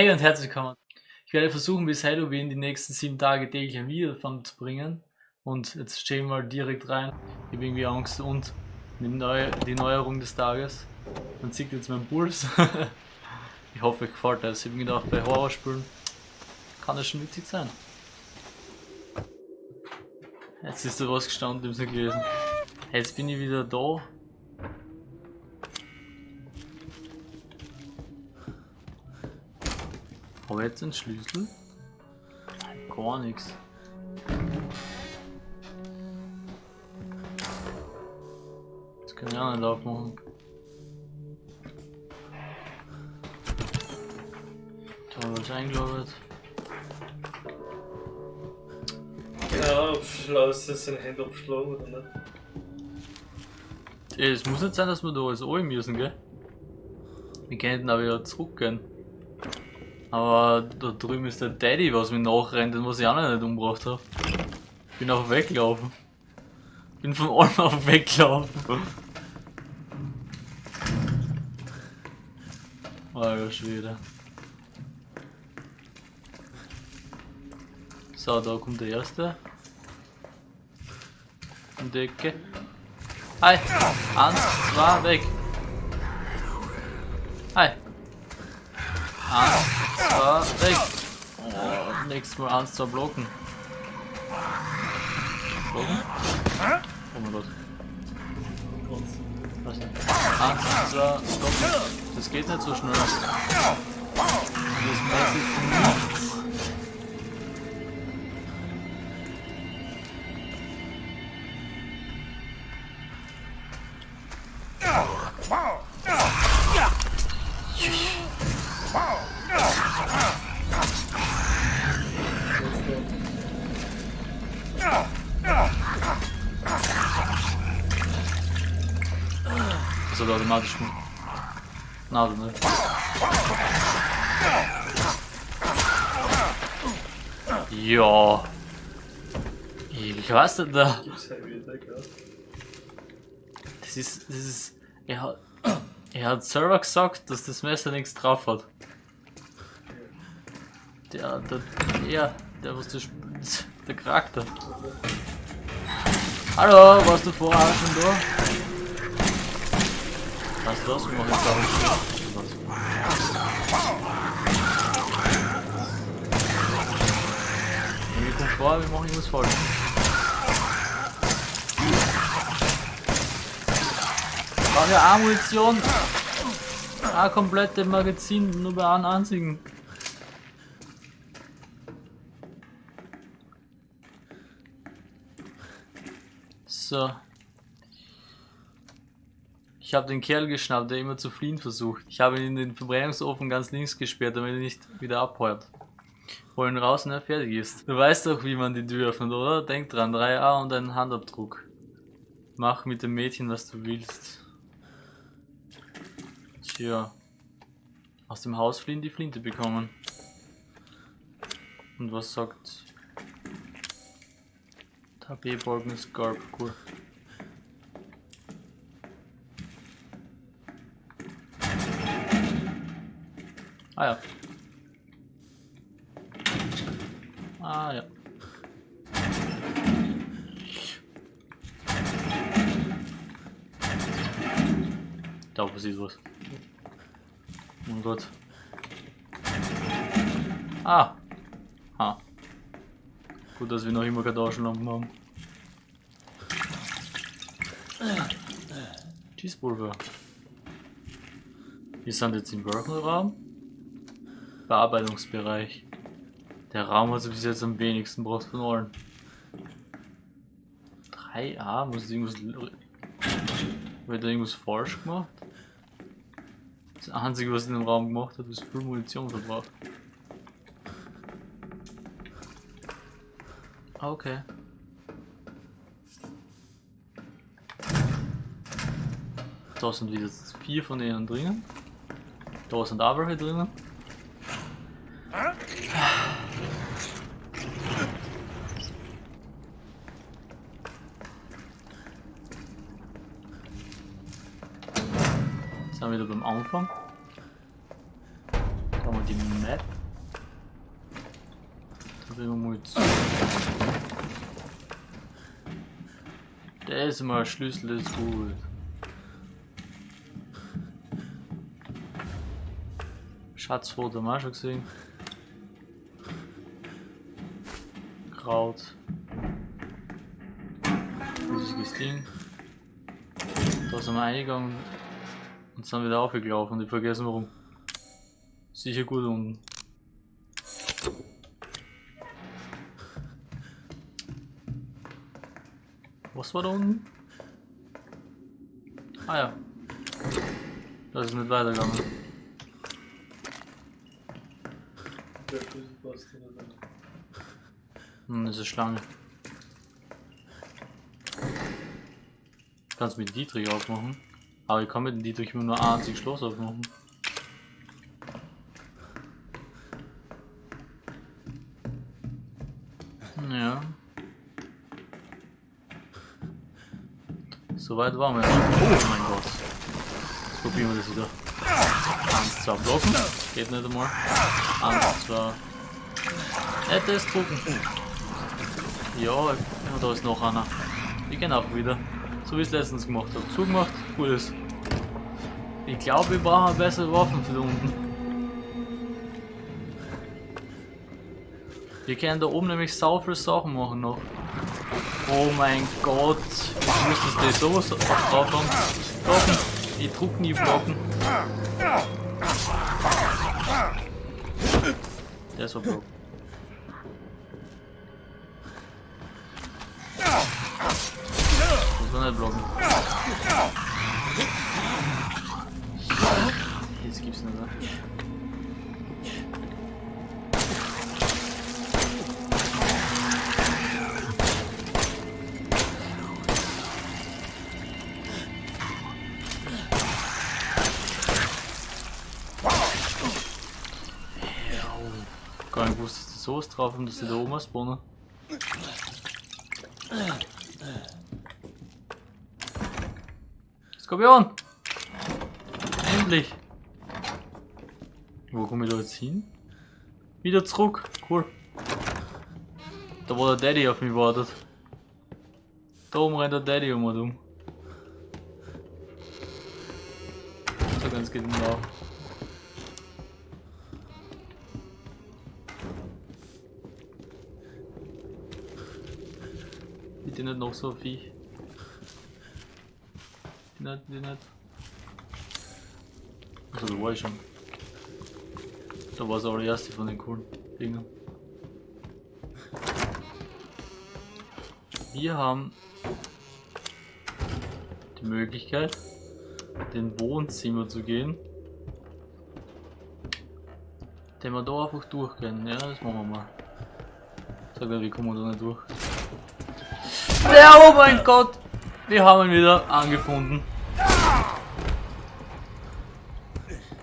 Hey und herzlich willkommen. Ich werde versuchen, bis Halloween die nächsten sieben Tage täglich ein Video davon zu bringen. Und jetzt stehen wir mal direkt rein. Ich habe irgendwie Angst und die, Neu die Neuerung des Tages. Man sieht jetzt meinen Puls. ich hoffe, euch gefällt das. Ich habe gedacht, bei Horrorspielen kann das schon witzig sein. Jetzt ist da was gestanden, ich habe nicht gelesen. Jetzt bin ich wieder da. Jetzt einen Schlüssel? Gar nichts. Das kann ich auch nicht aufmachen. Da habe ich eingeloggt. Ja, lass es sein Handy abschlagen oder nicht? Ey, Es muss nicht sein, dass wir da alles holen müssen, gell? Wir könnten aber wieder zurückgehen. Aber da drüben ist der Daddy, was mir nachrennt, den was ich auch noch nicht umgebracht habe. Bin auch weggelaufen. Bin von allem auf weggelaufen. Alter Schwede. So, da kommt der erste. Um die Ecke. Hi! Eins, zwei, weg! Hi! Eins, zwei, weg! Oh, nächstes Mal eins, zwei blocken. Blocken? Oh mein Gott. Was? Eins, zwei, blocken. Das geht nicht so schnell. Das weiß ich automatisch gemacht. Na, also nicht. Ja. Ich weiß nicht da. Das ist, das ist, er hat, er hat selber gesagt, dass das Messer nichts drauf hat. Der, der, der, der was sp- der Charakter. Hallo, warst du vorher schon da? Weißt du was, wir machen jetzt einen Wenn wir kommen vor, wir machen irgendwas falsch. Brauche ja auch Munition. Ein komplette Magazin nur bei einem einzigen. So. Ich habe den Kerl geschnappt, der immer zu fliehen versucht. Ich habe ihn in den Verbrennungsofen ganz links gesperrt, damit er nicht wieder abheuert. Hol ihn raus, wenn er fertig ist. Du weißt doch, wie man die Tür öffnet, oder? Denk dran, 3A und einen Handabdruck. Mach mit dem Mädchen, was du willst. Tja. Aus dem Haus fliehen die Flinte bekommen. Und was sagt... HP-Balken Scarp, cool. Ah ja. Ah ja. Da passiert was. Oh Gott. Ah. Ha. Gut, dass wir noch immer keine Taschenlampen haben. Cheesepulver. Wir sind jetzt im Workenraum. Bearbeitungsbereich. Der Raum hat bis jetzt am wenigsten braucht von allen. 3a, muss ich irgendwas. Wird da irgendwas falsch gemacht? Das einzige, was in dem Raum gemacht hat, ist viel Munition verbraucht. Okay. Da sind wieder vier von denen drinnen. Da sind auch welche drinnen. Wir wieder beim Anfang. Schauen wir die Map. Will man mal zu. Der ist immer Schlüssel, ist gut. Haben wir auch schon gesehen. Kraut. Riesiges Ding. Da sind wir eingegangen und sind wieder aufgelaufen und ich vergessen warum. Sicher gut unten. Was war da unten? Ah ja. Das ist nicht weitergegangen. Hm, das ist eine Schlange. Kannst mit Dietrich aufmachen. Aber mit dem Dietrich immer nur ein einziges Schloss aufmachen. Ja. Soweit waren wir. Oh mein Gott. Jetzt probieren wir das wieder. Eins, zwei blocken. Geht nicht einmal. Eins, zwei. Nicht das drucken. Ja, da ist noch einer. Ich gehen auch wieder. So wie ich es letztens gemacht habe. Zugemacht, gut ist. Ich glaube, wir brauchen bessere Waffen für unten. Wir können da oben nämlich sau viele Sachen machen noch. Oh mein Gott. Ich müsste das sowas drauf haben. Blocken. Ich druck nie blocken. Der ist verblocken. Nicht blocken. Jetzt gibt's nicht mehr. Gar nicht gewusst, dass die sowas drauf haben, dass die da oben spawnen. Skorpion! Endlich! Wo komme ich da jetzt hin? Wieder zurück. Cool. Da wo der Daddy auf mich wartet. Da oben rennt der Daddy um und um. So ganz geht genau. Bitte nicht noch so ein Nicht, die nicht. Also da war ich schon. Da war es aber die erste von den coolen Dingen. Wir haben die Möglichkeit, den Wohnzimmer zu gehen. Den wir da einfach durchgehen. Ja, das machen wir mal. Sag mal, wie kommen wir da nicht durch? Ja, oh mein Gott! Wir haben ihn wieder angefunden.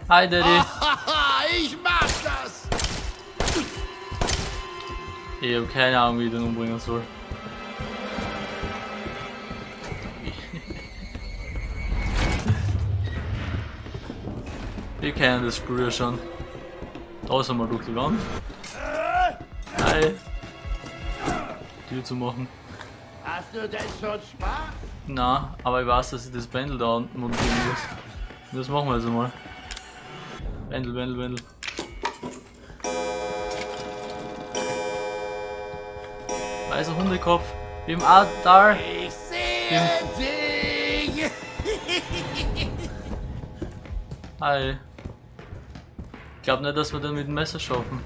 Hi Daddy. ich mach das! Ich habe keine Ahnung, wie ich den umbringen soll. Wir kennen das Spiel ja schon. Da sind wir durch die Wand. Hi. Tür zu machen. Hast du denn schon Spaß? Na, aber ich weiß, dass ich das Pendel da unten montieren muss. Das machen wir jetzt einmal. Pendel, Pendel, Pendel. Weißer Hundekopf. Wie im Altar. Ich sehe dich! Hi. Ich glaube nicht, dass wir den mit dem Messer schaffen.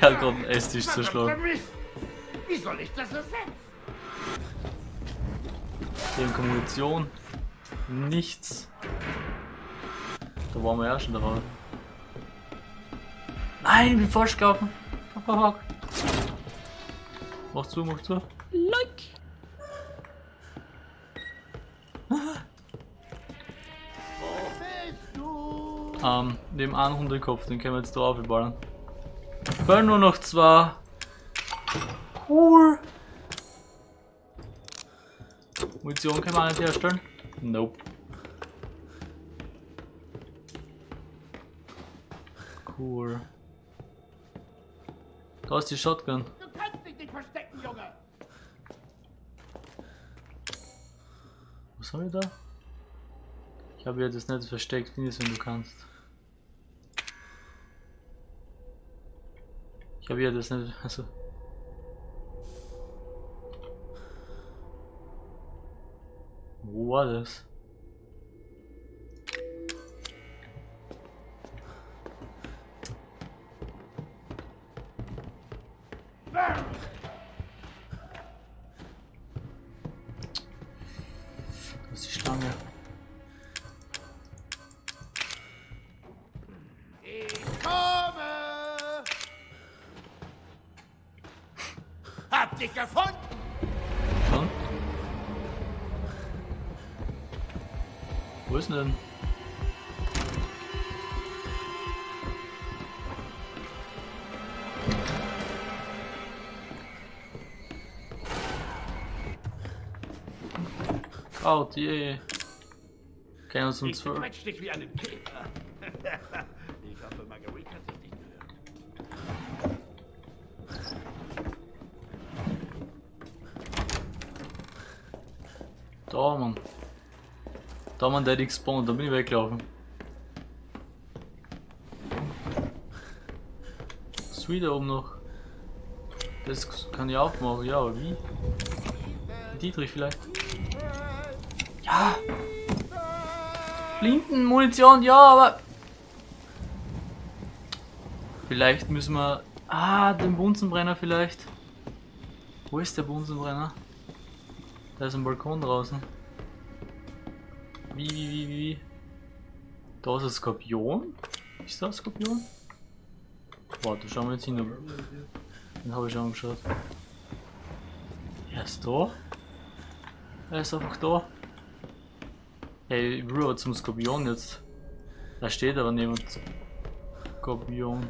Er hat gerade einen Esstisch zerschlagen. Wie soll ich das ersetzen? In Kommunikation. Nichts. Da waren wir ja schon drauf. Nein, ich bin falsch gelaufen. Fuck, fuck, fuck. Mach zu, mach zu. Like. Ähm, neben einem Hundekopf, den können wir jetzt da aufballern. Fehlen nur noch zwei. Cool. Munition können wir auch nicht herstellen? Nope. Cool. Da ist die Shotgun. Du kannst dich nicht verstecken, Junge! Was haben wir da? Ich habe ja das nicht versteckt, finde es, wenn du kannst. Ich habe ja das nicht. Also. War ist die Schlange. Ich komme. Hab dich gefunden. Schon? Wo ist denn? Kraut, je. Kennen uns um Ich 12. quetsch dich wie einen Käfer. ich hoffe, Marguerite hat sich nicht gehört. Da, Mann. Da, Mann, der hat gespawnt, da bin ich weggelaufen. Was wieder oben noch? Das kann ich aufmachen, ja, aber wie? Dietrich vielleicht? Ja! Flinten, Munition, ja, aber... Vielleicht müssen wir... Ah, den Bunsenbrenner vielleicht. Wo ist der Bunsenbrenner? Da ist ein Balkon draußen. Wie, wie, wie, wie? Da ist ein Skorpion? Ist da ein Skorpion? Warte, schauen wir jetzt hin. Den habe ich angeschaut. Er ist da. Er ist einfach da. Hey, aber zum Skorpion jetzt. Da steht aber niemand. Skorpion.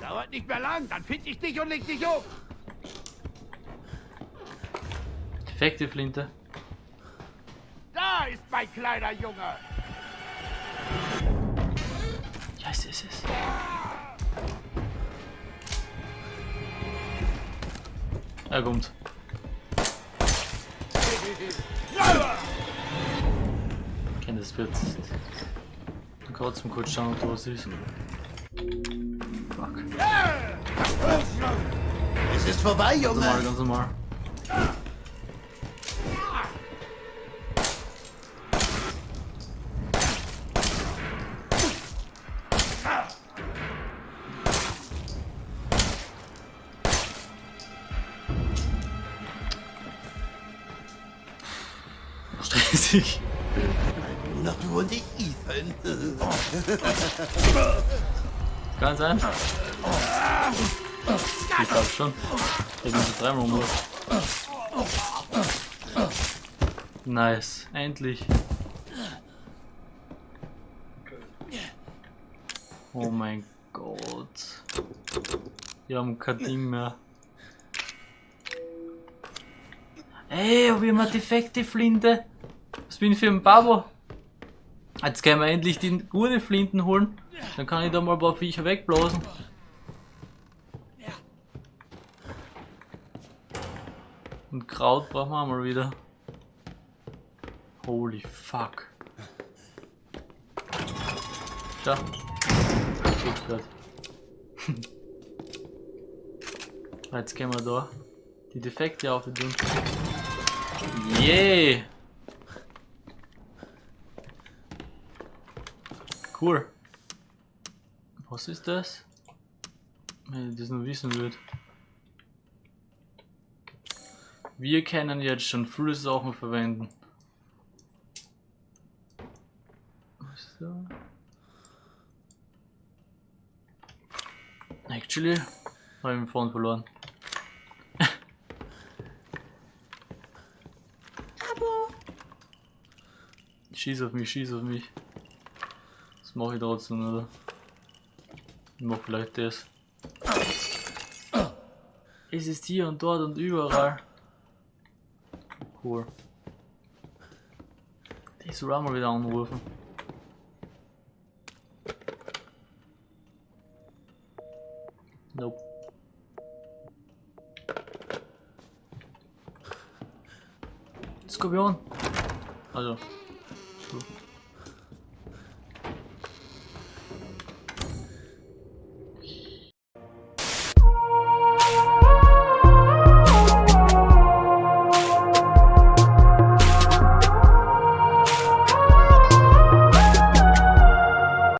Dauert nicht mehr lang, dann find ich dich und leg dich um. Defekte Flinte. Da ist mein kleiner Junge. Ja, es ist es. Er kommt. Kenne das wird. Kurz zum kurz schauen, ob da was ist. Es ist vorbei, Ganz normal, ganz normal. Stressig. Nur noch du und ich, Ethan. Ganz einfach. Ich glaube schon. Ich so dreimal um. Nice. Endlich. Oh mein Gott. Wir haben kein Ding mehr. Ey, hab ich mal defekte Flinte? Was bin ich für ein Babo? Jetzt können wir endlich die gute Flinten holen. Dann kann ich da mal ein paar Viecher wegblasen. Und Kraut brauchen wir mal wieder. Holy fuck. Schau. Jetzt gehen wir da die Defekte auf tun. Yeah! Cool. Was ist das? Wenn ich das nur wissen würde. Wir können jetzt schon viele Sachen verwenden. Da? Actually, habe ich den Phone verloren. Schieß auf mich, schieß auf mich. Das mache ich trotzdem, oder? Ich mach vielleicht das. Es ist hier und dort und überall. Cool. Soll auch mal wieder anrufen. Nope. Skorpion. Also, oh,